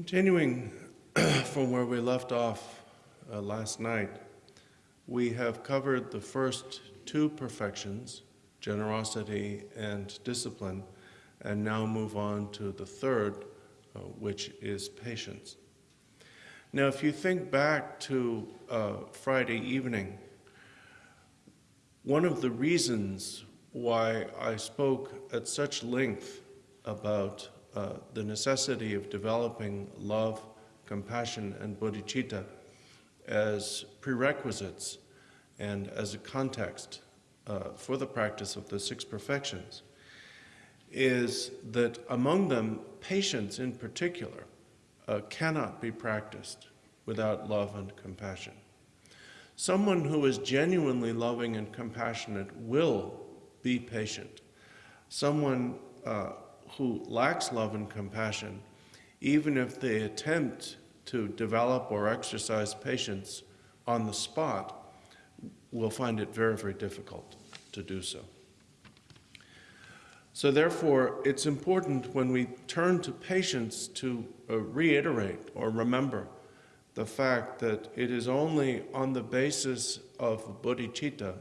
Continuing from where we left off uh, last night, we have covered the first two perfections, generosity and discipline, and now move on to the third, uh, which is patience. Now, if you think back to uh, Friday evening, one of the reasons why I spoke at such length about uh, the necessity of developing love, compassion, and bodhicitta as prerequisites and as a context uh, for the practice of the six perfections is that among them, patience in particular uh, cannot be practiced without love and compassion. Someone who is genuinely loving and compassionate will be patient. Someone uh, who lacks love and compassion, even if they attempt to develop or exercise patience on the spot, will find it very, very difficult to do so. So therefore, it's important when we turn to patience to uh, reiterate or remember the fact that it is only on the basis of bodhicitta,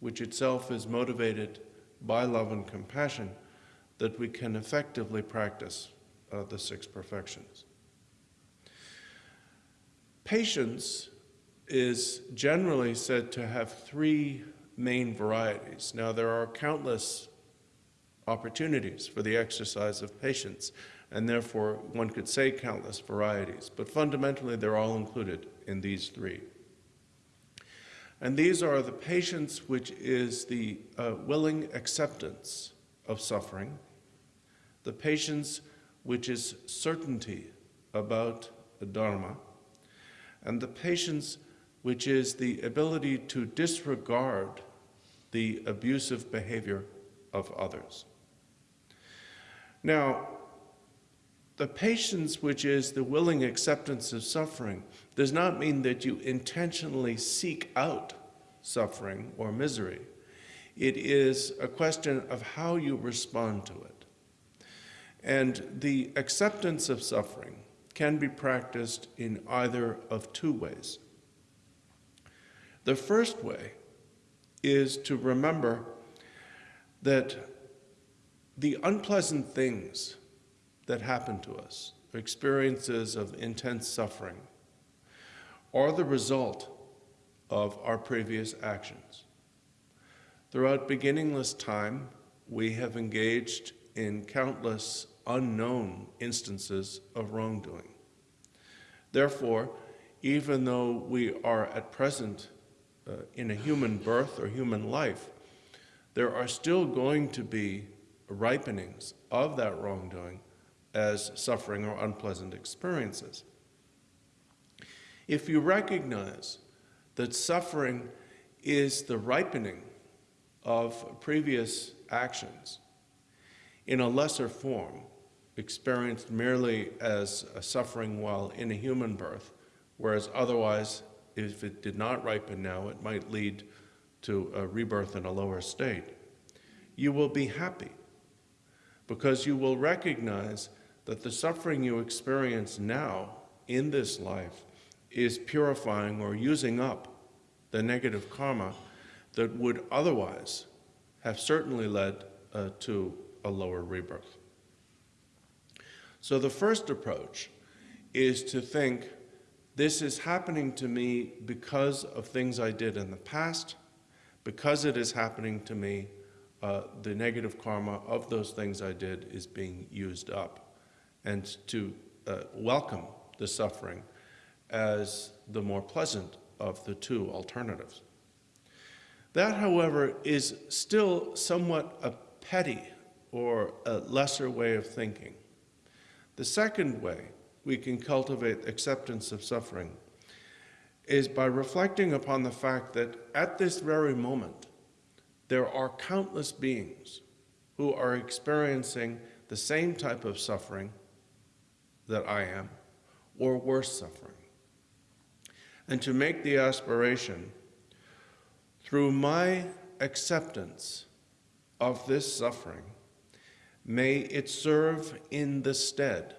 which itself is motivated by love and compassion, that we can effectively practice uh, the six perfections. Patience is generally said to have three main varieties. Now, there are countless opportunities for the exercise of patience, and therefore one could say countless varieties, but fundamentally they're all included in these three. And these are the patience which is the uh, willing acceptance of suffering, the patience which is certainty about the Dharma, and the patience which is the ability to disregard the abusive behavior of others. Now, the patience which is the willing acceptance of suffering does not mean that you intentionally seek out suffering or misery. It is a question of how you respond to it. And the acceptance of suffering can be practiced in either of two ways. The first way is to remember that the unpleasant things that happen to us, experiences of intense suffering, are the result of our previous actions. Throughout beginningless time, we have engaged in countless unknown instances of wrongdoing. Therefore, even though we are at present uh, in a human birth or human life, there are still going to be ripenings of that wrongdoing as suffering or unpleasant experiences. If you recognize that suffering is the ripening of previous actions, in a lesser form, experienced merely as a suffering while in a human birth, whereas otherwise, if it did not ripen now, it might lead to a rebirth in a lower state. You will be happy because you will recognize that the suffering you experience now in this life is purifying or using up the negative karma that would otherwise have certainly led uh, to a lower rebirth. So the first approach is to think this is happening to me because of things I did in the past, because it is happening to me, uh, the negative karma of those things I did is being used up, and to uh, welcome the suffering as the more pleasant of the two alternatives. That, however, is still somewhat a petty or a lesser way of thinking. The second way we can cultivate acceptance of suffering is by reflecting upon the fact that at this very moment, there are countless beings who are experiencing the same type of suffering that I am, or worse suffering. And to make the aspiration, through my acceptance of this suffering, May it serve in the stead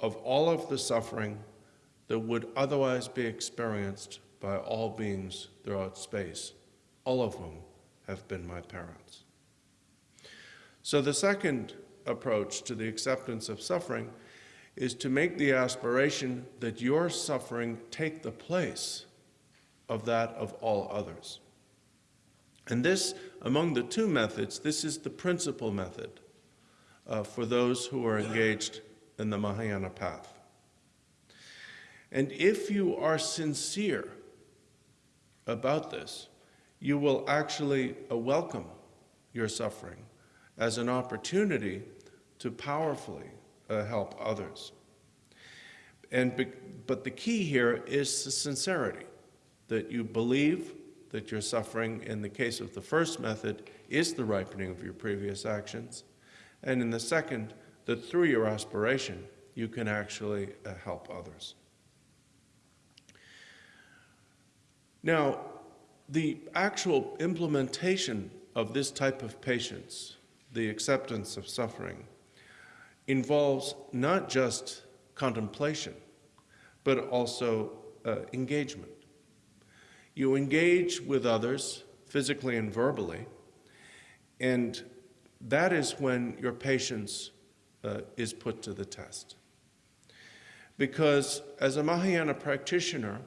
of all of the suffering that would otherwise be experienced by all beings throughout space, all of whom have been my parents. So the second approach to the acceptance of suffering is to make the aspiration that your suffering take the place of that of all others. And this, among the two methods, this is the principal method uh, for those who are engaged in the Mahayana path. And if you are sincere about this, you will actually uh, welcome your suffering as an opportunity to powerfully uh, help others. And but the key here is the sincerity, that you believe that your suffering, in the case of the first method, is the ripening of your previous actions, and in the second, that through your aspiration, you can actually uh, help others. Now, the actual implementation of this type of patience, the acceptance of suffering, involves not just contemplation, but also uh, engagement. You engage with others physically and verbally, and that is when your patience uh, is put to the test. Because as a Mahayana practitioner,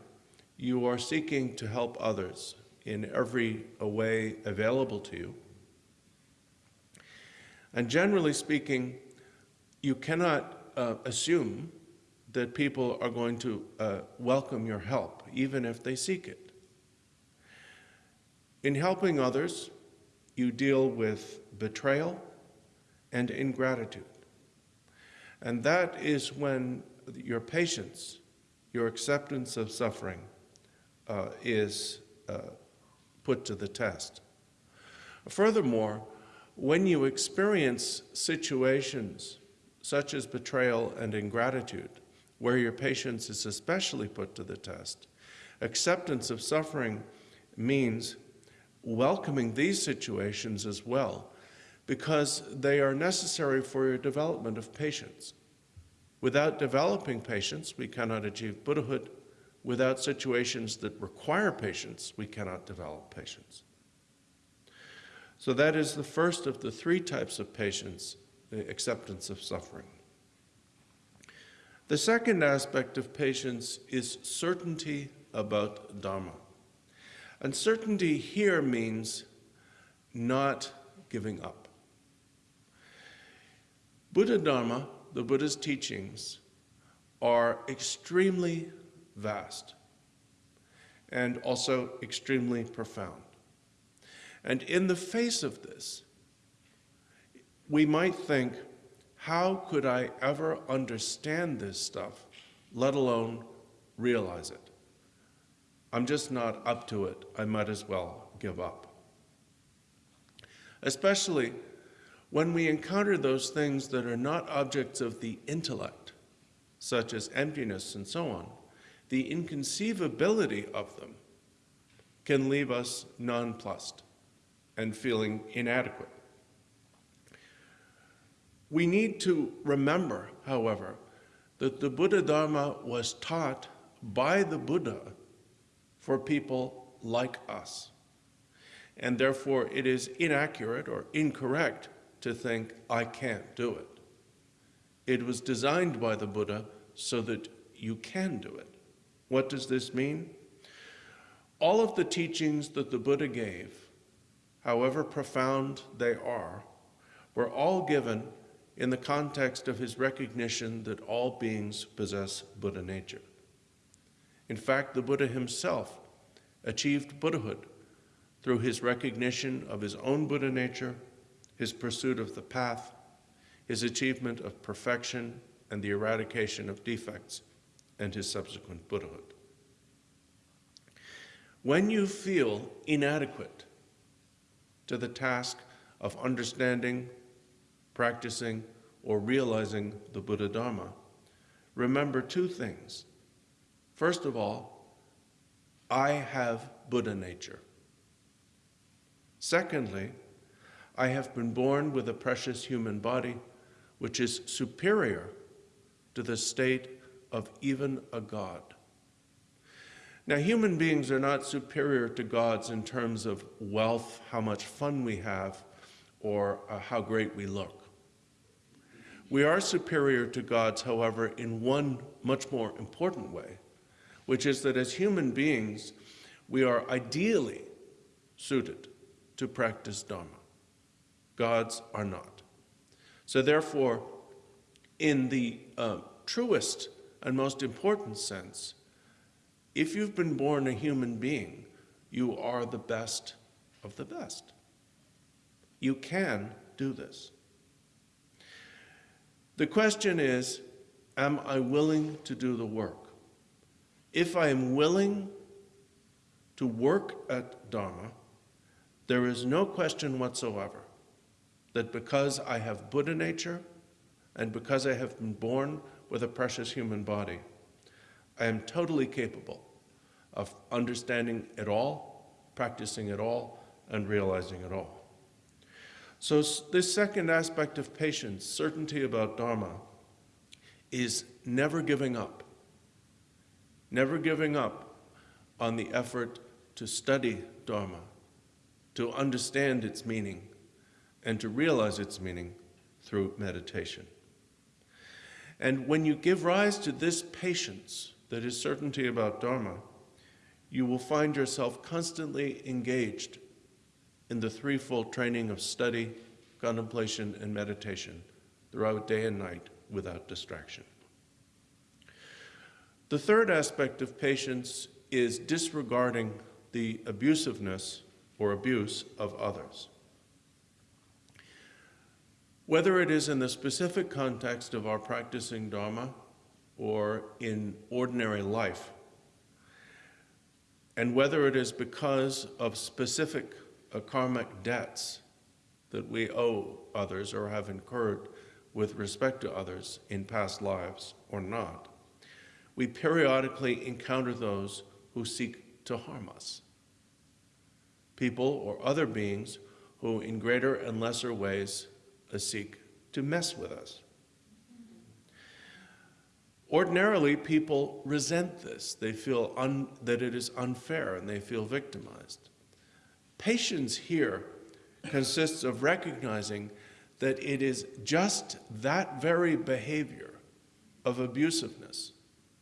you are seeking to help others in every way available to you. And generally speaking, you cannot uh, assume that people are going to uh, welcome your help, even if they seek it. In helping others, you deal with betrayal and ingratitude. And that is when your patience, your acceptance of suffering, uh, is uh, put to the test. Furthermore, when you experience situations such as betrayal and ingratitude, where your patience is especially put to the test, acceptance of suffering means welcoming these situations as well, because they are necessary for your development of patience. Without developing patience, we cannot achieve Buddhahood. Without situations that require patience, we cannot develop patience. So that is the first of the three types of patience, the acceptance of suffering. The second aspect of patience is certainty about Dharma. Uncertainty here means not giving up. Buddha Dharma, the Buddha's teachings, are extremely vast and also extremely profound. And in the face of this, we might think, how could I ever understand this stuff, let alone realize it? I'm just not up to it. I might as well give up. Especially when we encounter those things that are not objects of the intellect, such as emptiness and so on, the inconceivability of them can leave us nonplussed and feeling inadequate. We need to remember, however, that the Buddha Dharma was taught by the Buddha for people like us. And therefore, it is inaccurate or incorrect to think, I can't do it. It was designed by the Buddha so that you can do it. What does this mean? All of the teachings that the Buddha gave, however profound they are, were all given in the context of his recognition that all beings possess Buddha nature. In fact, the Buddha himself achieved Buddhahood through his recognition of his own Buddha nature, his pursuit of the path, his achievement of perfection and the eradication of defects, and his subsequent Buddhahood. When you feel inadequate to the task of understanding, practicing, or realizing the Buddha Dharma, remember two things. First of all, I have Buddha nature. Secondly, I have been born with a precious human body which is superior to the state of even a god. Now, human beings are not superior to gods in terms of wealth, how much fun we have, or uh, how great we look. We are superior to gods, however, in one much more important way, which is that as human beings, we are ideally suited to practice Dharma. Gods are not. So, therefore, in the uh, truest and most important sense, if you've been born a human being, you are the best of the best. You can do this. The question is Am I willing to do the work? If I am willing to work at Dharma, there is no question whatsoever that because I have Buddha nature and because I have been born with a precious human body, I am totally capable of understanding it all, practicing it all, and realizing it all. So, this second aspect of patience, certainty about Dharma, is never giving up. Never giving up on the effort to study Dharma, to understand its meaning, and to realize its meaning through meditation. And when you give rise to this patience that is certainty about Dharma, you will find yourself constantly engaged in the threefold training of study, contemplation, and meditation throughout day and night without distraction. The third aspect of patience is disregarding the abusiveness or abuse of others. Whether it is in the specific context of our practicing Dharma or in ordinary life, and whether it is because of specific uh, karmic debts that we owe others or have incurred with respect to others in past lives or not, we periodically encounter those who seek to harm us. People or other beings who, in greater and lesser ways, seek to mess with us. Ordinarily, people resent this. They feel that it is unfair and they feel victimized. Patience here consists of recognizing that it is just that very behavior of abusiveness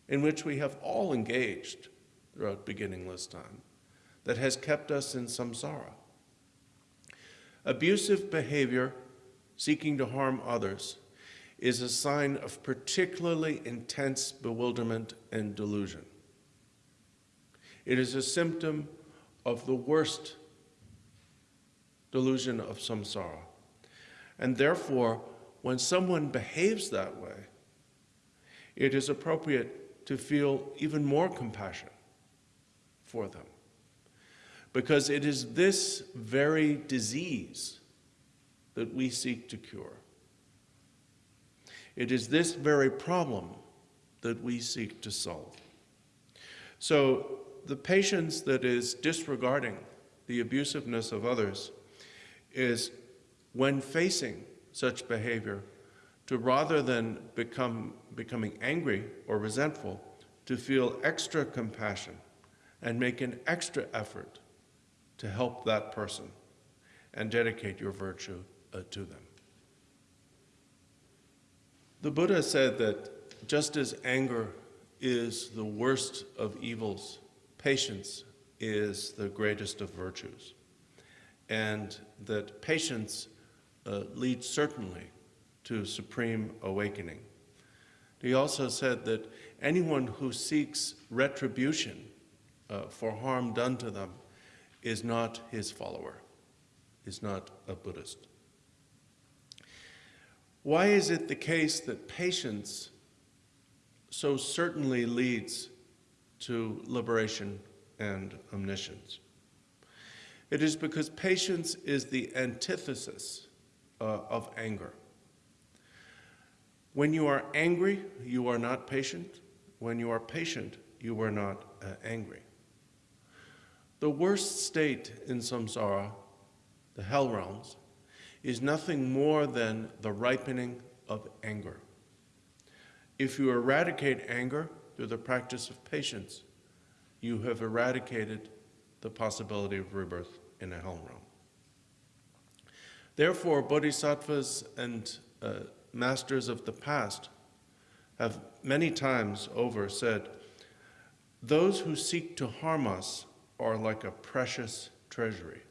in which we have all engaged throughout beginningless time that has kept us in samsara. Abusive behavior seeking to harm others is a sign of particularly intense bewilderment and delusion. It is a symptom of the worst delusion of samsara. And therefore, when someone behaves that way, it is appropriate to feel even more compassion for them. Because it is this very disease that we seek to cure. It is this very problem that we seek to solve. So the patience that is disregarding the abusiveness of others is when facing such behavior to rather than become becoming angry or resentful to feel extra compassion and make an extra effort to help that person and dedicate your virtue uh, to them. The Buddha said that just as anger is the worst of evils, patience is the greatest of virtues. And that patience uh, leads certainly to supreme awakening. He also said that anyone who seeks retribution uh, for harm done to them is not his follower, is not a Buddhist. Why is it the case that patience so certainly leads to liberation and omniscience? It is because patience is the antithesis uh, of anger. When you are angry, you are not patient. When you are patient, you are not uh, angry. The worst state in samsara, the hell realms, is nothing more than the ripening of anger. If you eradicate anger through the practice of patience, you have eradicated the possibility of rebirth in a hell realm. Therefore, bodhisattvas and uh, masters of the past have many times over said, Those who seek to harm us are like a precious treasury.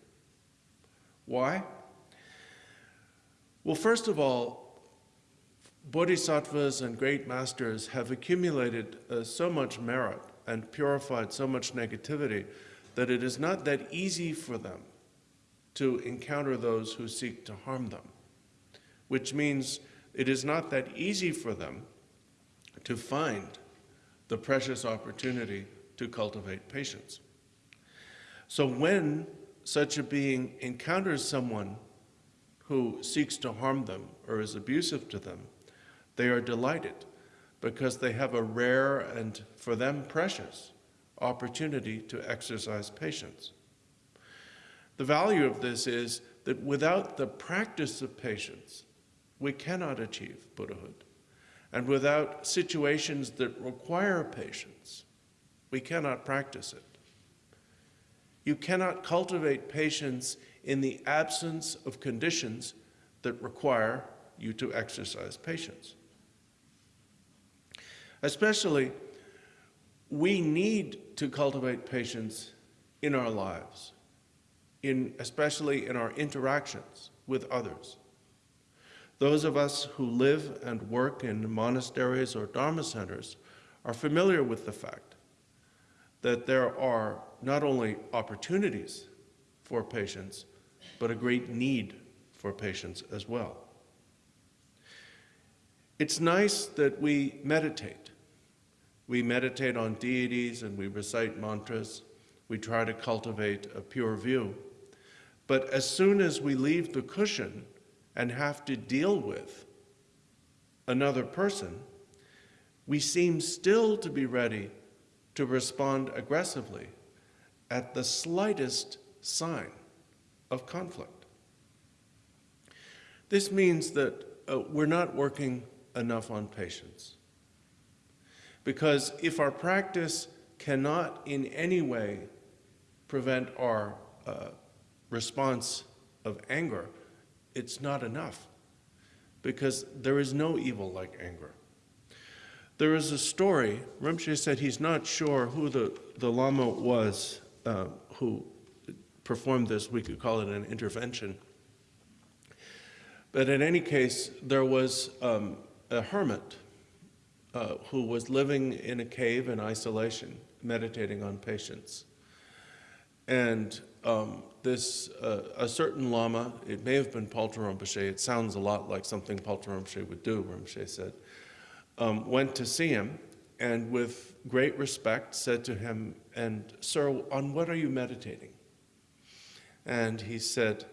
Why? Well, first of all, bodhisattvas and great masters have accumulated uh, so much merit and purified so much negativity that it is not that easy for them to encounter those who seek to harm them, which means it is not that easy for them to find the precious opportunity to cultivate patience. So when such a being encounters someone who seeks to harm them or is abusive to them, they are delighted because they have a rare and, for them, precious opportunity to exercise patience. The value of this is that without the practice of patience, we cannot achieve Buddhahood. And without situations that require patience, we cannot practice it. You cannot cultivate patience in the absence of conditions that require you to exercise patience. Especially, we need to cultivate patience in our lives, in, especially in our interactions with others. Those of us who live and work in monasteries or dharma centers are familiar with the fact that there are not only opportunities for patience, but a great need for patience as well. It's nice that we meditate. We meditate on deities and we recite mantras. We try to cultivate a pure view. But as soon as we leave the cushion and have to deal with another person, we seem still to be ready to respond aggressively at the slightest sign of conflict. This means that uh, we're not working enough on patience. Because if our practice cannot in any way prevent our uh, response of anger, it's not enough. Because there is no evil like anger. There is a story, Rinpoche said he's not sure who the, the Lama was uh, who performed this, we could call it an intervention. But in any case, there was um, a hermit uh, who was living in a cave in isolation, meditating on patience. And um, this, uh, a certain lama, it may have been Paltrul Rinpoche, it sounds a lot like something Paltrul Rinpoche would do, Rinpoche said, um, went to see him and with great respect said to him, and sir, on what are you meditating? And he said,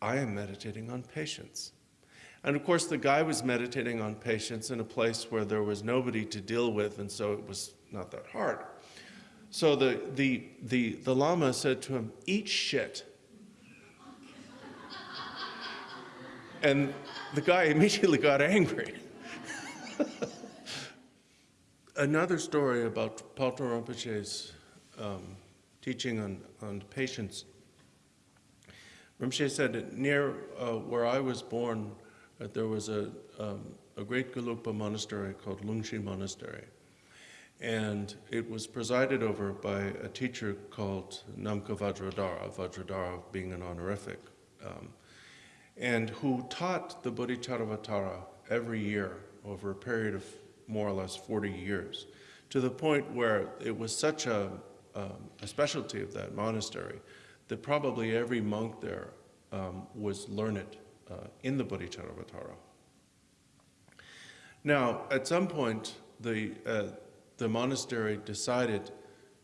I am meditating on patience. And of course, the guy was meditating on patience in a place where there was nobody to deal with, and so it was not that hard. So the, the, the, the Lama said to him, Eat shit. and the guy immediately got angry. Another story about Paltrul Rinpoche's um, teaching on, on patience. Rinpoche said near uh, where I was born, uh, there was a, um, a great Gelugpa monastery called Lungshi Monastery. And it was presided over by a teacher called Namka Vajradhara, Vajradhara being an honorific, um, and who taught the Bodhicharyavatara every year over a period of more or less 40 years, to the point where it was such a, um, a specialty of that monastery that probably every monk there um, was learned uh, in the Bodhicharyavatara. Now, at some point, the, uh, the monastery decided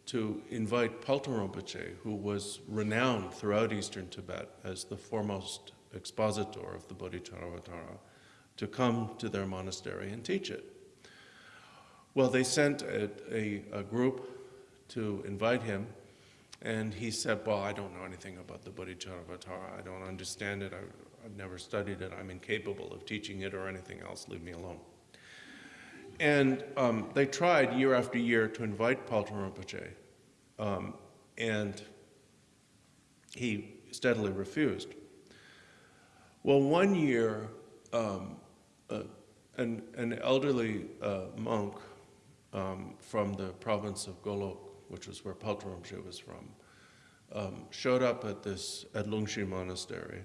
to invite Paltrul Rinpoche, who was renowned throughout eastern Tibet as the foremost expositor of the Bodhicharyavatara, to come to their monastery and teach it. Well, they sent a, a, a, group to invite him, and he said, well, I don't know anything about the Bodhicharyavatara. I don't understand it. I, I've never studied it. I'm incapable of teaching it or anything else. Leave me alone. And um, they tried year after year to invite Paltrul Rinpoche, um, and he steadily refused. Well, one year, um, uh, an, an elderly uh, monk um, from the province of Golok, which was where Paltrul Rinpoche was from, um, showed up at this at Lungshi Monastery,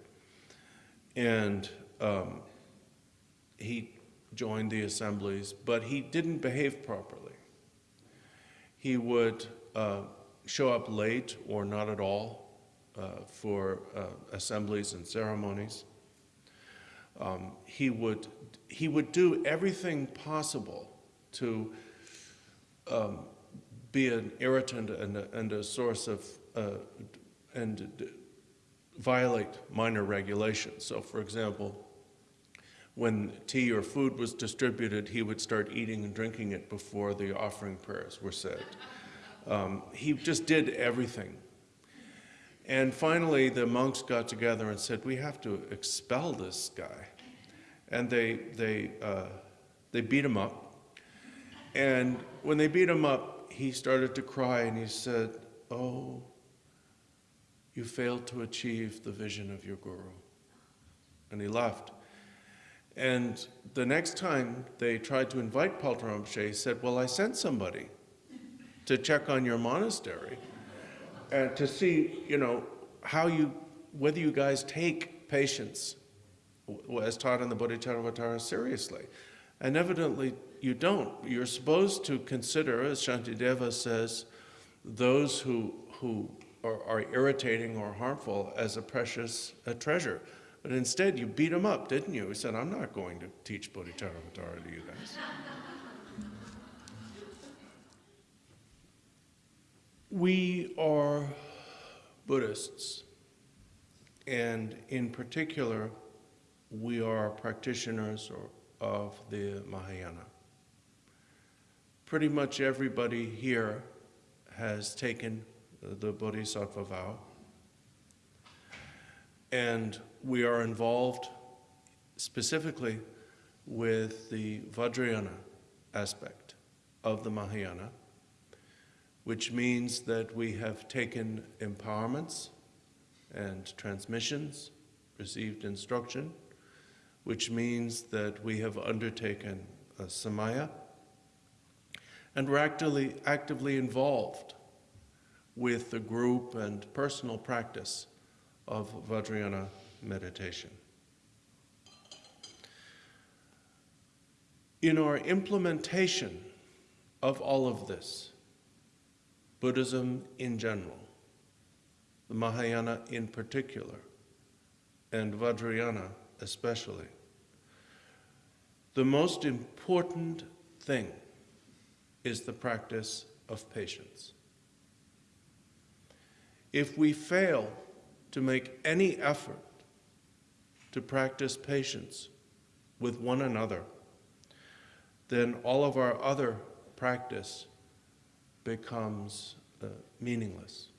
and um, he joined the assemblies, but he didn't behave properly. He would uh, show up late or not at all uh, for uh, assemblies and ceremonies. Um, he would he would do everything possible to um, be an irritant and a, and a source of uh, and violate minor regulations. So, for example, when tea or food was distributed, he would start eating and drinking it before the offering prayers were said. Um, he just did everything. And finally, the monks got together and said, We have to expel this guy. And they, they, uh, they beat him up. And when they beat him up, he started to cry and he said, Oh, you failed to achieve the vision of your guru. And he left. And the next time they tried to invite Paltrul Rinpoche, he said, Well, I sent somebody to check on your monastery and to see, you know, how you, whether you guys take patience as taught in the Bodhicharyavatara seriously. And evidently you don't. You're supposed to consider, as Shantideva says, those who, who are, are irritating or harmful as a precious a treasure. But instead, you beat him up, didn't you? He said, I'm not going to teach Bodhicharyavatara to you guys. we are Buddhists, and in particular, we are practitioners of the Mahayana. Pretty much everybody here has taken the Bodhisattva vow, and we are involved specifically with the Vajrayana aspect of the Mahayana, which means that we have taken empowerments and transmissions, received instruction, which means that we have undertaken a samaya, and we're actively, actively involved with the group and personal practice of Vajrayana meditation. In our implementation of all of this, Buddhism in general, the Mahayana in particular, and Vajrayana especially, the most important thing is the practice of patience. If we fail to make any effort to practice patience with one another, then all of our other practice becomes uh, meaningless,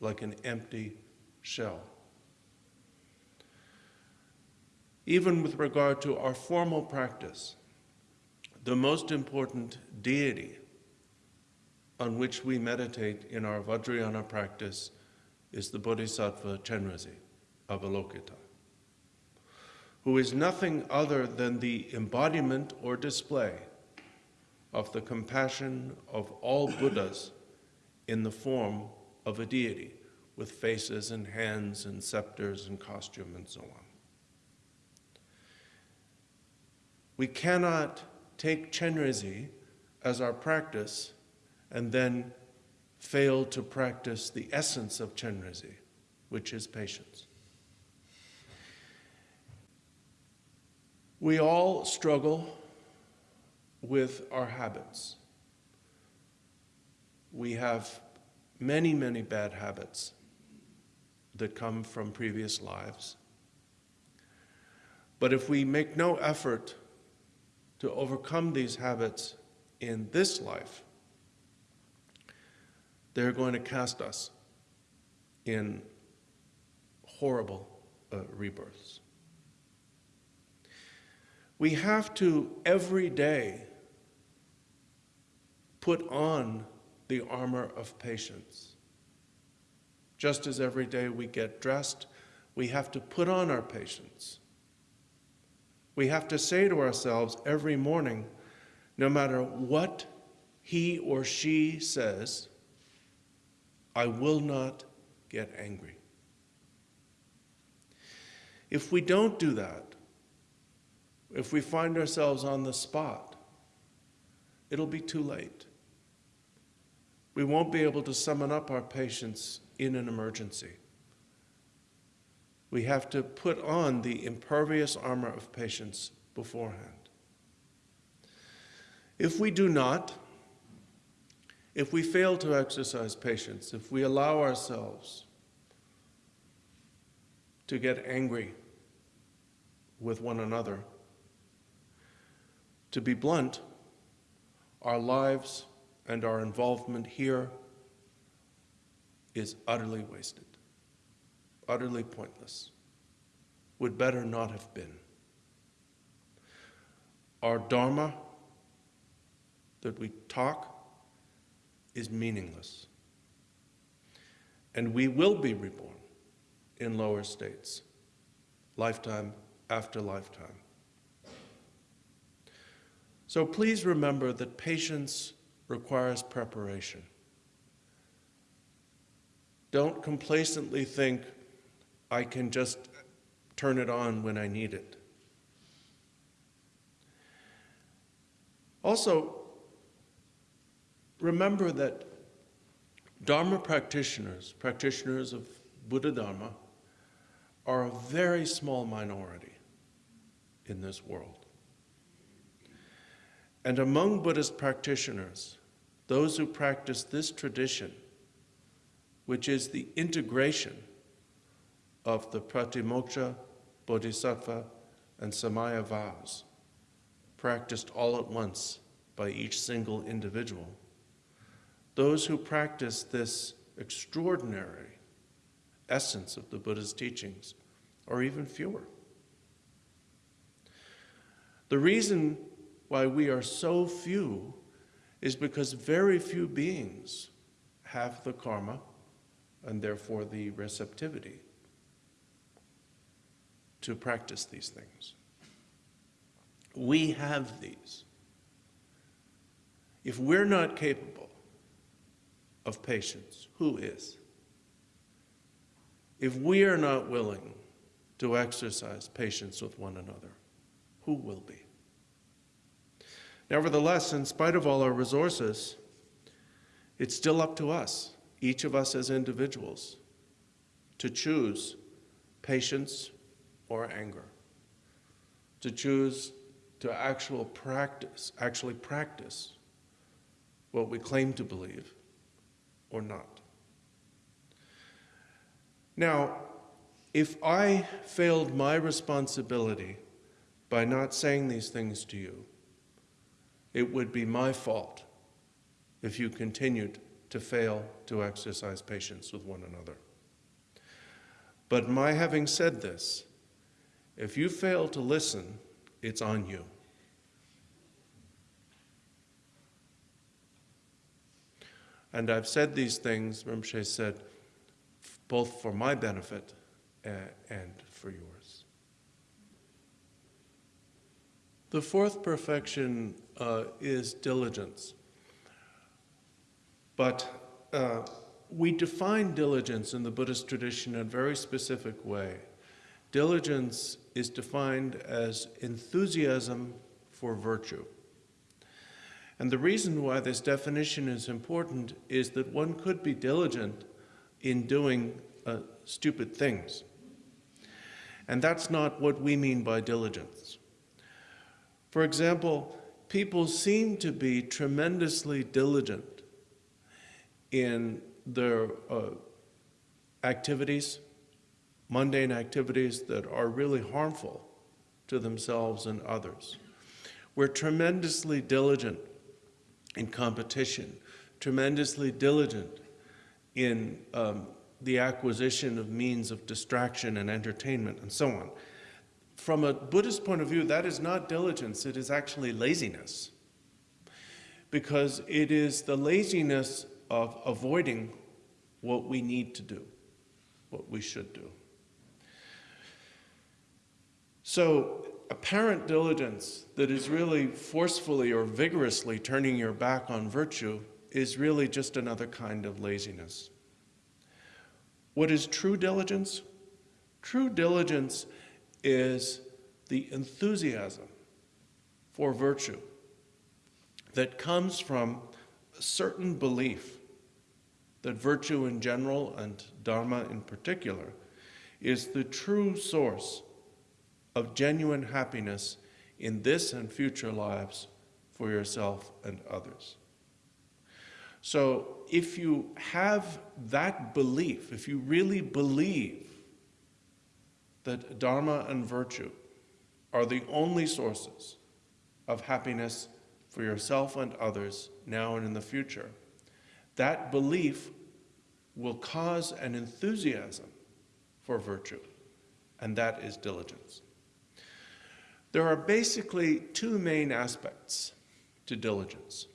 like an empty shell. Even with regard to our formal practice, the most important deity on which we meditate in our Vajrayana practice is the Bodhisattva Chenrezig, Avalokita, who is nothing other than the embodiment or display of the compassion of all Buddhas in the form of a deity with faces and hands and scepters and costume and so on. We cannot take Chenrezig as our practice and then fail to practice the essence of Chenrezig, which is patience. We all struggle with our habits. We have many, many bad habits that come from previous lives. But if we make no effort to overcome these habits in this life, they're going to cast us in horrible uh, rebirths. We have to every day put on the armor of patience. Just as every day we get dressed, we have to put on our patience. We have to say to ourselves every morning, no matter what he or she says, I will not get angry. If we don't do that, if we find ourselves on the spot, it'll be too late. We won't be able to summon up our patience in an emergency. We have to put on the impervious armor of patience beforehand. If we do not, if we fail to exercise patience, if we allow ourselves to get angry with one another. To be blunt, our lives and our involvement here is utterly wasted, utterly pointless, would better not have been. Our Dharma that we talk is meaningless. And we will be reborn in lower states, lifetime after lifetime. So please remember that patience requires preparation. Don't complacently think, I can just turn it on when I need it. Also, remember that Dharma practitioners, practitioners of Buddha Dharma, are a very small minority in this world. And among Buddhist practitioners, those who practice this tradition, which is the integration of the Pratimoksha, Bodhisattva, and Samaya vows, practiced all at once by each single individual, those who practice this extraordinary essence of the Buddha's teachings are even fewer. The reason why we are so few is because very few beings have the karma and therefore the receptivity to practice these things. We have these. If we're not capable of patience, who is? If we are not willing to exercise patience with one another, who will be? Nevertheless, in spite of all our resources, it's still up to us, each of us as individuals, to choose patience or anger, to choose to actual practice, actually practice what we claim to believe or not. Now, if I failed my responsibility by not saying these things to you, it would be my fault if you continued to fail to exercise patience with one another. But my having said this, if you fail to listen, it's on you. And I've said these things, Rinpoche said, both for my benefit and for yours. The fourth perfection uh, is diligence. But uh, we define diligence in the Buddhist tradition in a very specific way. Diligence is defined as enthusiasm for virtue. And the reason why this definition is important is that one could be diligent in doing uh, stupid things. And that's not what we mean by diligence. For example, people seem to be tremendously diligent in their uh, activities, mundane activities that are really harmful to themselves and others. We're tremendously diligent in competition, tremendously diligent in um, the acquisition of means of distraction and entertainment and so on. From a Buddhist point of view, that is not diligence, it is actually laziness. because it is the laziness of avoiding what we need to do, what we should do. So, apparent diligence that is really forcefully or vigorously turning your back on virtue is really just another kind of laziness. What is true diligence? True diligence is the enthusiasm for virtue that comes from a certain belief that virtue in general and Dharma in particular is the true source of genuine happiness in this and future lives for yourself and others. So, if you have that belief, if you really believe that Dharma and virtue are the only sources of happiness for yourself and others now and in the future, that belief will cause an enthusiasm for virtue, and that is diligence. There are basically two main aspects to diligence.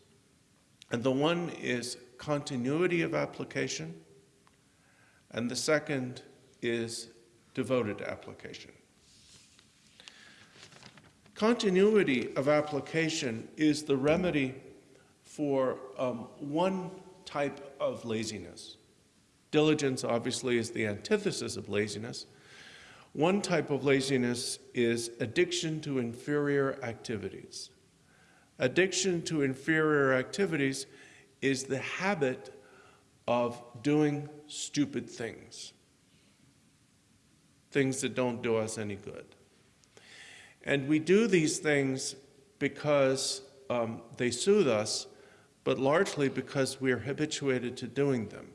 And the one is continuity of application, and the second is devoted application. Continuity of application is the remedy for um, one type of laziness. Diligence, obviously, is the antithesis of laziness. One type of laziness is addiction to inferior activities. Addiction to inferior activities is the habit of doing stupid things, things that don't do us any good. And we do these things because um, they soothe us, but largely because we are habituated to doing them.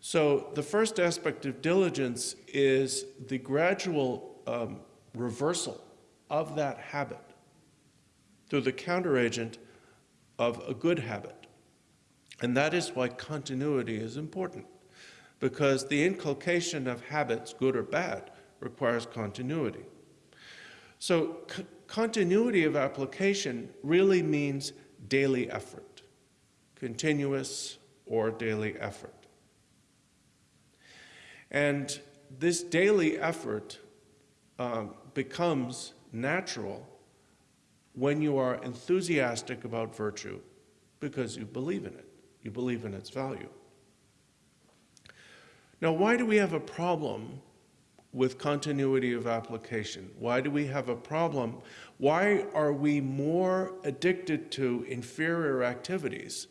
So the first aspect of diligence is the gradual um, reversal of that habit through the counteragent of a good habit. And that is why continuity is important, because the inculcation of habits, good or bad, requires continuity. So continuity of application really means daily effort, continuous or daily effort. And this daily effort um, becomes natural when you are enthusiastic about virtue because you believe in it, you believe in its value. Now, why do we have a problem with continuity of application? Why do we have a problem? Why are we more addicted to inferior activities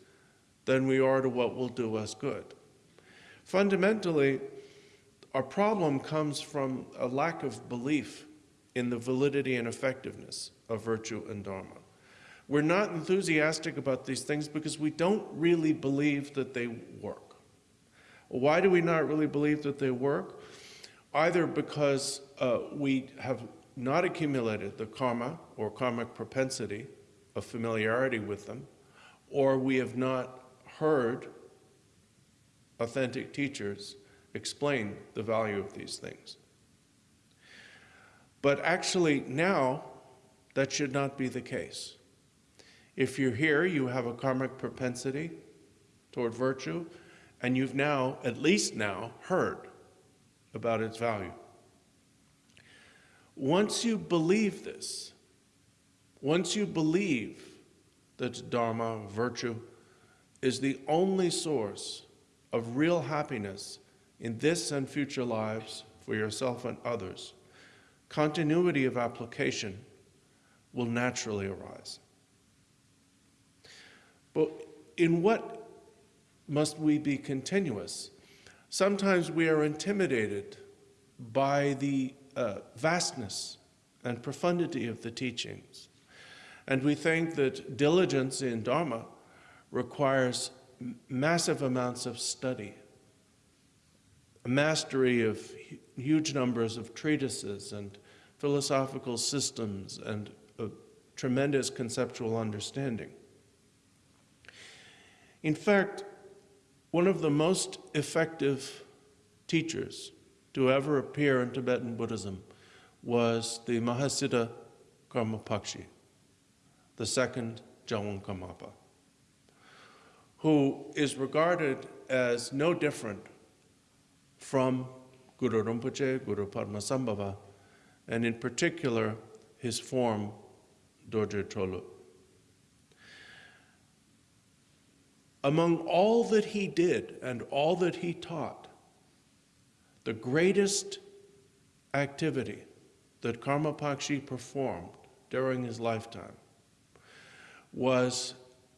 than we are to what will do us good? Fundamentally, our problem comes from a lack of belief in the validity and effectiveness of virtue and dharma. We're not enthusiastic about these things because we don't really believe that they work. Why do we not really believe that they work? Either because uh, we have not accumulated the karma or karmic propensity of familiarity with them, or we have not heard authentic teachers explain the value of these things. But actually, now, that should not be the case. If you're here, you have a karmic propensity toward virtue, and you've now, at least now, heard about its value. Once you believe this, once you believe that Dharma, virtue, is the only source of real happiness in this and future lives for yourself and others, continuity of application will naturally arise. But in what must we be continuous? Sometimes we are intimidated by the uh, vastness and profundity of the teachings. And we think that diligence in Dharma requires massive amounts of study a mastery of huge numbers of treatises and philosophical systems and a tremendous conceptual understanding. In fact, one of the most effective teachers to ever appear in Tibetan Buddhism was the Mahasiddha Karma Pakshi, the second Gyalwang Karmapa. who is regarded as no different from Guru Rinpoche, Guru Padmasambhava, and in particular, his form, Dorje Drolo. Among all that he did and all that he taught, the greatest activity that Karma Pakshi performed during his lifetime was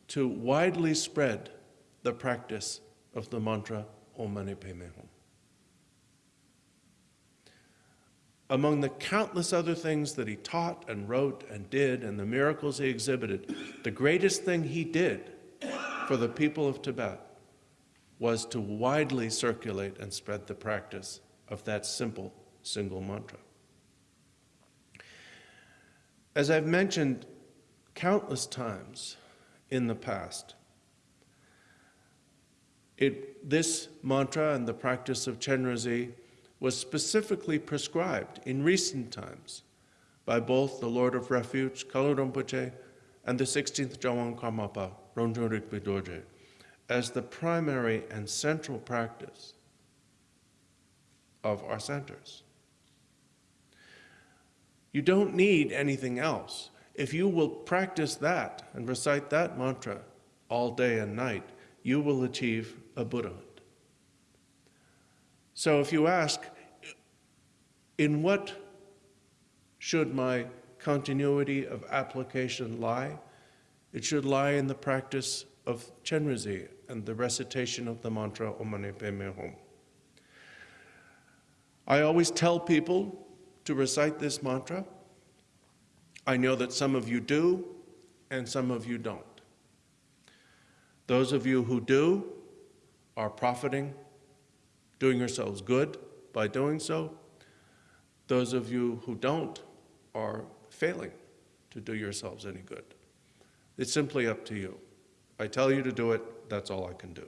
to widely spread the practice of the mantra Om Mani Padme Hum. Among the countless other things that he taught and wrote and did and the miracles he exhibited, the greatest thing he did for the people of Tibet was to widely circulate and spread the practice of that simple single mantra. As I've mentioned countless times in the past, it, this mantra and the practice of Chenrezig was specifically prescribed in recent times by both the Lord of Refuge, Kalu Rinpoche, and the 16th Gyalwang Karmapa, Rangjung Rigpe Dorje, as the primary and central practice of our centers. You don't need anything else. If you will practice that and recite that mantra all day and night, you will achieve a Buddhahood. So if you ask, in what should my continuity of application lie? It should lie in the practice of Chenrezig and the recitation of the mantra Om Mani Padme Hum. I always tell people to recite this mantra. I know that some of you do and some of you don't. Those of you who do are profiting, doing yourselves good by doing so. Those of you who don't are failing to do yourselves any good. It's simply up to you. I tell you to do it, that's all I can do.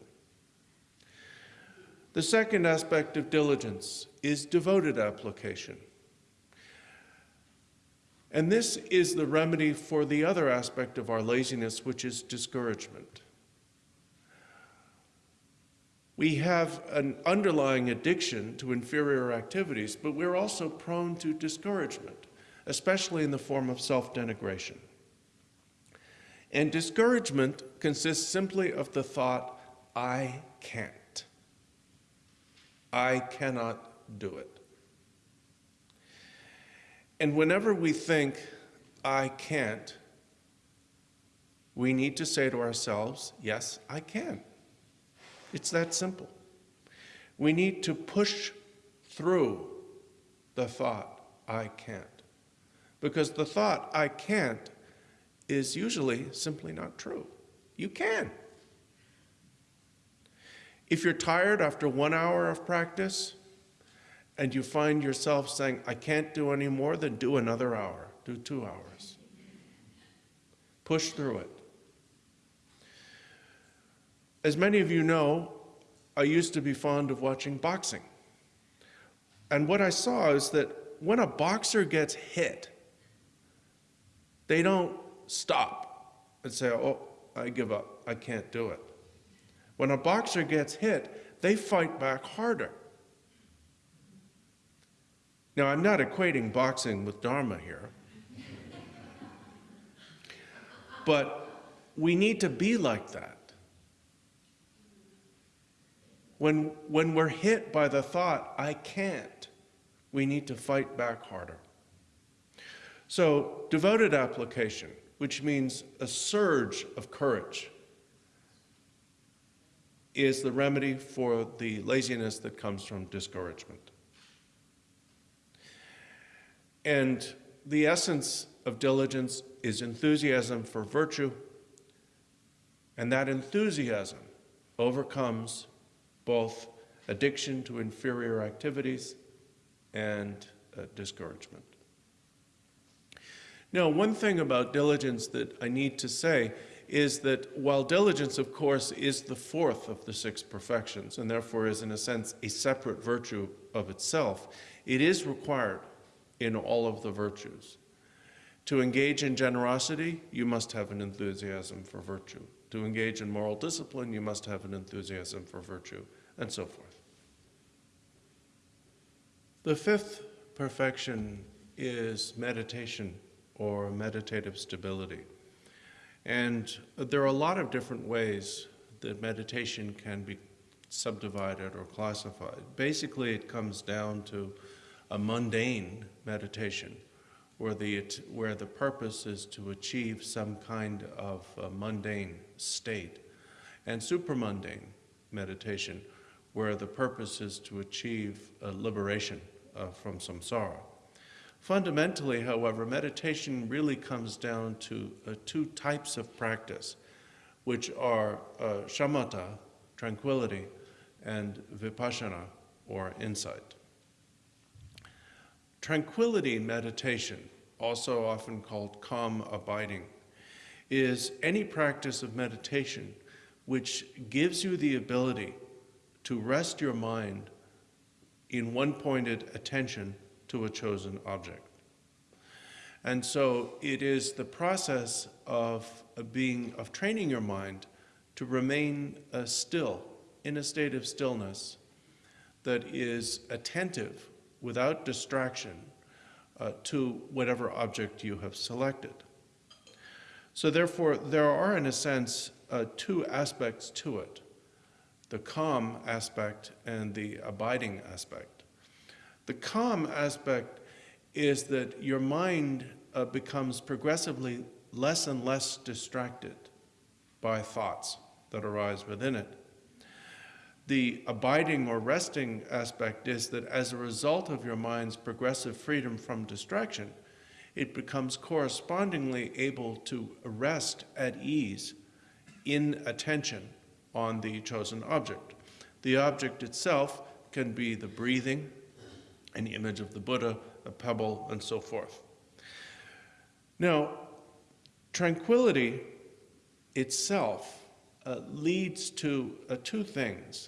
The second aspect of diligence is devoted application. And this is the remedy for the other aspect of our laziness, which is discouragement. We have an underlying addiction to inferior activities, but we're also prone to discouragement, especially in the form of self-denigration. And discouragement consists simply of the thought, I can't. I cannot do it. And whenever we think, I can't, we need to say to ourselves, yes, I can. It's that simple. We need to push through the thought, I can't. Because the thought, I can't, is usually simply not true. You can. If you're tired after one hour of practice and you find yourself saying, I can't do any more, then do another hour, do two hours. Push through it. As many of you know, I used to be fond of watching boxing. And what I saw is that when a boxer gets hit, they don't stop and say, oh, I give up, I can't do it. When a boxer gets hit, they fight back harder. Now, I'm not equating boxing with Dharma here, but we need to be like that. When, when we're hit by the thought, I can't, we need to fight back harder. So, devoted application, which means a surge of courage, is the remedy for the laziness that comes from discouragement. And the essence of diligence is enthusiasm for virtue, and that enthusiasm overcomes both addiction to inferior activities and uh, discouragement. Now, one thing about diligence that I need to say is that while diligence, of course, is the fourth of the six perfections, and therefore is, in a sense, a separate virtue of itself, it is required in all of the virtues. To engage in generosity, you must have an enthusiasm for virtue. To engage in moral discipline, you must have an enthusiasm for virtue, and so forth. The fifth perfection is meditation or meditative stability. And there are a lot of different ways that meditation can be subdivided or classified. Basically, it comes down to a mundane meditation where the, where the purpose is to achieve some kind of mundane state, and supramundane meditation where the purpose is to achieve liberation uh, from samsara. Fundamentally, however, meditation really comes down to uh, two types of practice, which are uh, shamatha, tranquility, and vipassana, or insight. Tranquility meditation, also often called calm abiding, is any practice of meditation which gives you the ability to rest your mind in one pointed attention to a chosen object. And so it is the process of, being, of training your mind to remain uh, still, in a state of stillness that is attentive without distraction uh, to whatever object you have selected. So therefore, there are, in a sense, uh, two aspects to it, the calm aspect and the abiding aspect. The calm aspect is that your mind uh, becomes progressively less and less distracted by thoughts that arise within it. The abiding or resting aspect is that as a result of your mind's progressive freedom from distraction, it becomes correspondingly able to rest at ease in attention on the chosen object. The object itself can be the breathing, an image of the Buddha, a pebble, and so forth. Now, tranquility itself uh, leads to uh, two things.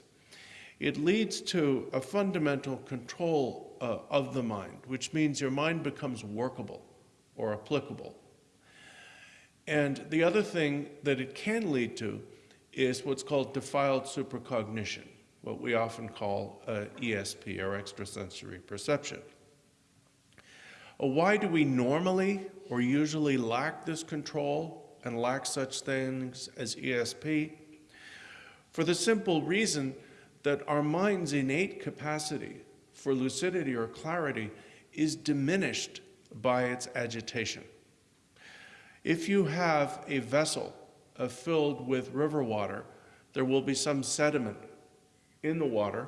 It leads to a fundamental control uh, of the mind, which means your mind becomes workable or applicable. And the other thing that it can lead to is what's called defiled supercognition what we often call uh, ESP, or extrasensory perception. Uh, why do we normally or usually lack this control and lack such things as ESP? For the simple reason that our mind's innate capacity for lucidity or clarity is diminished by its agitation. If you have a vessel uh, filled with river water, there will be some sediment in the water,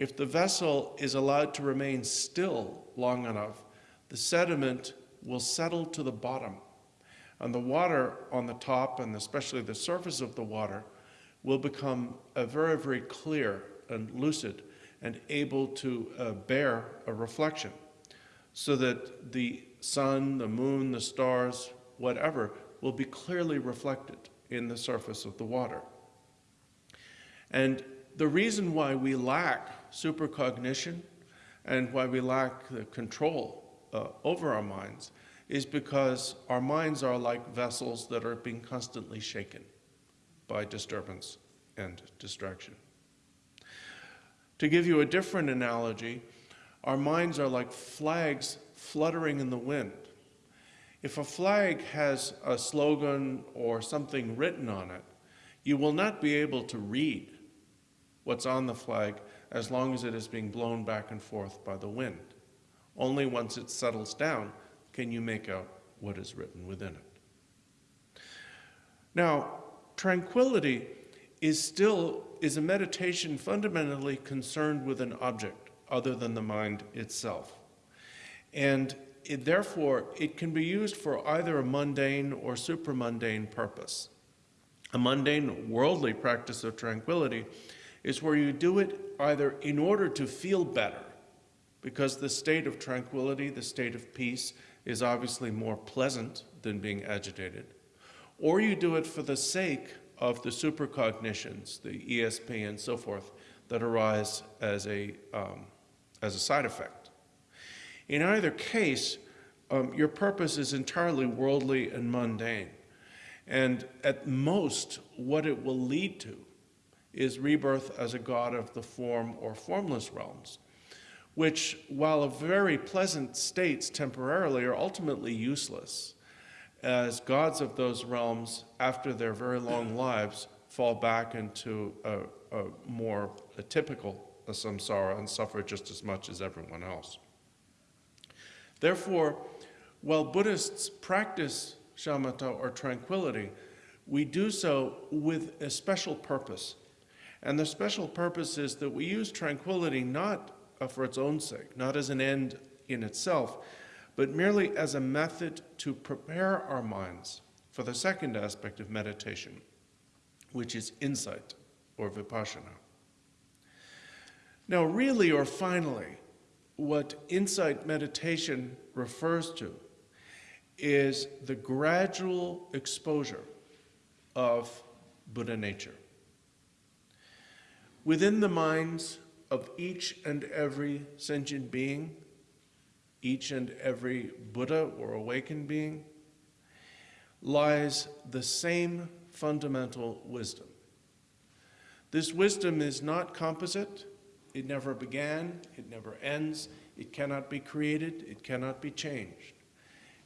if the vessel is allowed to remain still long enough, the sediment will settle to the bottom. And the water on the top, and especially the surface of the water, will become very, very clear and lucid and able to uh, bear a reflection so that the sun, the moon, the stars, whatever, will be clearly reflected in the surface of the water. And the reason why we lack supercognition and why we lack the control uh, over our minds is because our minds are like vessels that are being constantly shaken by disturbance and distraction. To give you a different analogy, our minds are like flags fluttering in the wind. If a flag has a slogan or something written on it, you will not be able to read what's on the flag as long as it is being blown back and forth by the wind. Only once it settles down can you make out what is written within it. Now, tranquility is still is a meditation fundamentally concerned with an object other than the mind itself. And it, therefore, it can be used for either a mundane or supramundane purpose. A mundane, worldly practice of tranquility is where you do it either in order to feel better, because the state of tranquility, the state of peace, is obviously more pleasant than being agitated, or you do it for the sake of the supercognitions, the ESP and so forth, that arise as a, um, as a side effect. In either case, um, your purpose is entirely worldly and mundane. And at most, what it will lead to is rebirth as a god of the form or formless realms, which, while of very pleasant states temporarily, are ultimately useless, as gods of those realms, after their very long lives, fall back into a, a more a typical samsara and suffer just as much as everyone else. Therefore, while Buddhists practice shamatha or tranquility, we do so with a special purpose. And the special purpose is that we use tranquility not for its own sake, not as an end in itself, but merely as a method to prepare our minds for the second aspect of meditation, which is insight or vipassana. Now, really or finally, what insight meditation refers to is the gradual exposure of Buddha nature. Within the minds of each and every sentient being, each and every Buddha or awakened being, lies the same fundamental wisdom. This wisdom is not composite, it never began, it never ends, it cannot be created, it cannot be changed.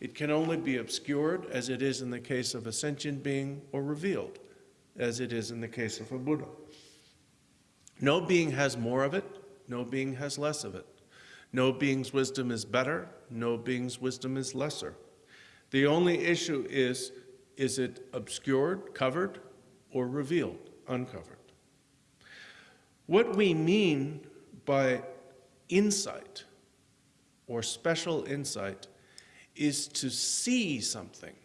It can only be obscured, as it is in the case of a sentient being, or revealed, as it is in the case of a Buddha. No being has more of it, no being has less of it. No being's wisdom is better, no being's wisdom is lesser. The only issue is, is it obscured, covered, or revealed, uncovered? What we mean by insight or special insight is to see something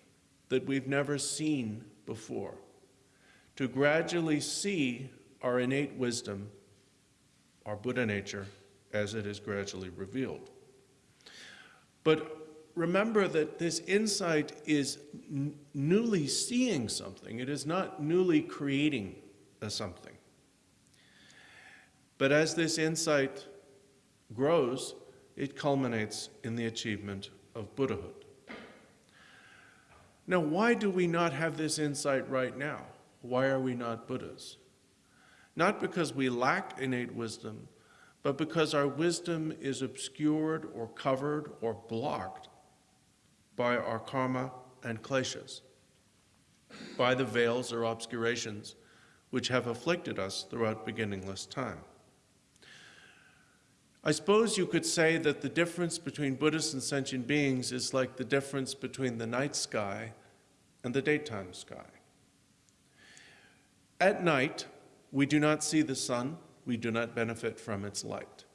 that we've never seen before, to gradually see our innate wisdom, our Buddha nature, as it is gradually revealed. But remember that this insight is newly seeing something, it is not newly creating a something. But as this insight grows, it culminates in the achievement of Buddhahood. Now, why do we not have this insight right now? Why are we not Buddhas? Not because we lack innate wisdom, but because our wisdom is obscured or covered or blocked by our karma and kleshas, by the veils or obscurations which have afflicted us throughout beginningless time. I suppose you could say that the difference between Buddhists and sentient beings is like the difference between the night sky and the daytime sky. At night, we do not see the sun, we do not benefit from its light.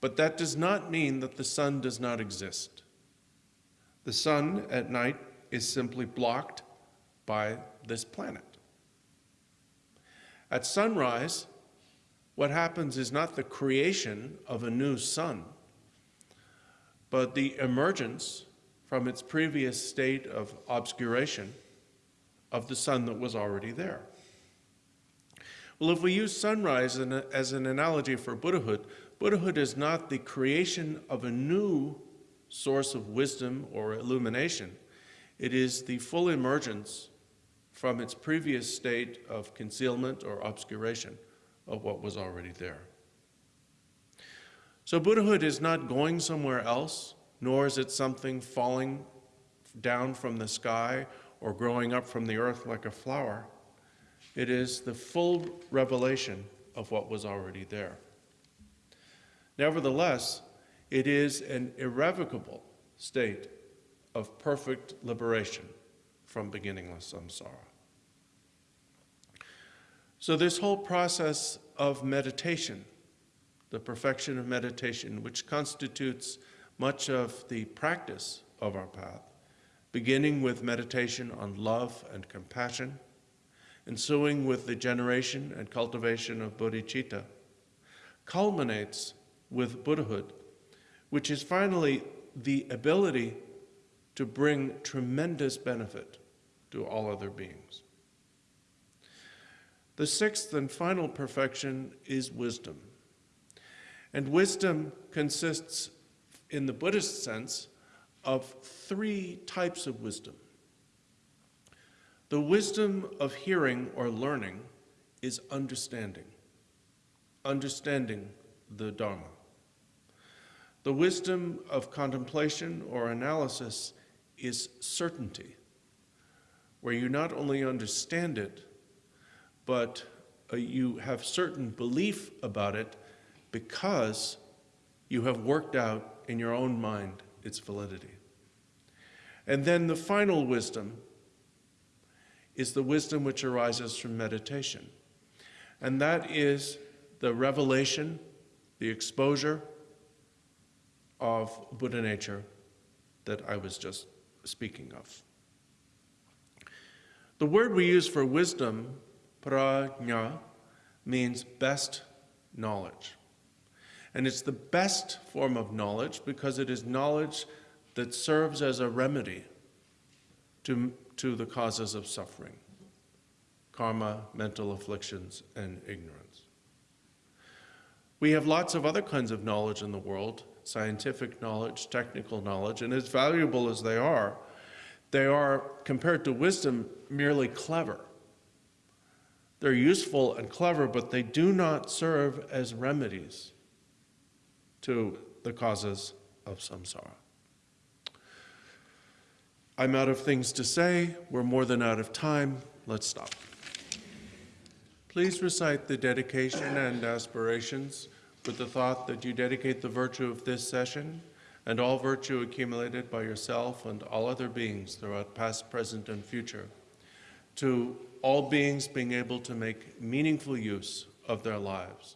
But that does not mean that the sun does not exist. The sun at night is simply blocked by this planet. At sunrise, what happens is not the creation of a new sun, but the emergence from its previous state of obscuration of the sun that was already there. Well, if we use sunrise as an analogy for Buddhahood, Buddhahood is not the creation of a new source of wisdom or illumination. It is the full emergence from its previous state of concealment or obscuration of what was already there. So Buddhahood is not going somewhere else, nor is it something falling down from the sky or growing up from the earth like a flower. It is the full revelation of what was already there. Nevertheless, it is an irrevocable state of perfect liberation from beginningless samsara. So, this whole process of meditation, the perfection of meditation, which constitutes much of the practice of our path, beginning with meditation on love and compassion, ensuing with the generation and cultivation of bodhicitta, culminates with Buddhahood, which is finally the ability to bring tremendous benefit to all other beings. The sixth and final perfection is wisdom. And wisdom consists, in the Buddhist sense, of three types of wisdom. The wisdom of hearing or learning is understanding, understanding the Dharma. The wisdom of contemplation or analysis is certainty, where you not only understand it, but uh, you have certain belief about it because you have worked out in your own mind its validity. And then the final wisdom is the wisdom which arises from meditation. And that is the revelation, the exposure of Buddha nature that I was just speaking of. The word we use for wisdom, prajna, means best knowledge. And it's the best form of knowledge because it is knowledge that serves as a remedy to, to the causes of suffering karma, mental afflictions, and ignorance. We have lots of other kinds of knowledge in the world scientific knowledge, technical knowledge, and as valuable as they are, they are, compared to wisdom, merely clever. They're useful and clever, but they do not serve as remedies to the causes of samsara. I'm out of things to say. We're more than out of time. Let's stop. Please recite the dedication and aspirations with the thought that you dedicate the virtue of this session and all virtue accumulated by yourself and all other beings throughout past, present, and future to all beings being able to make meaningful use of their lives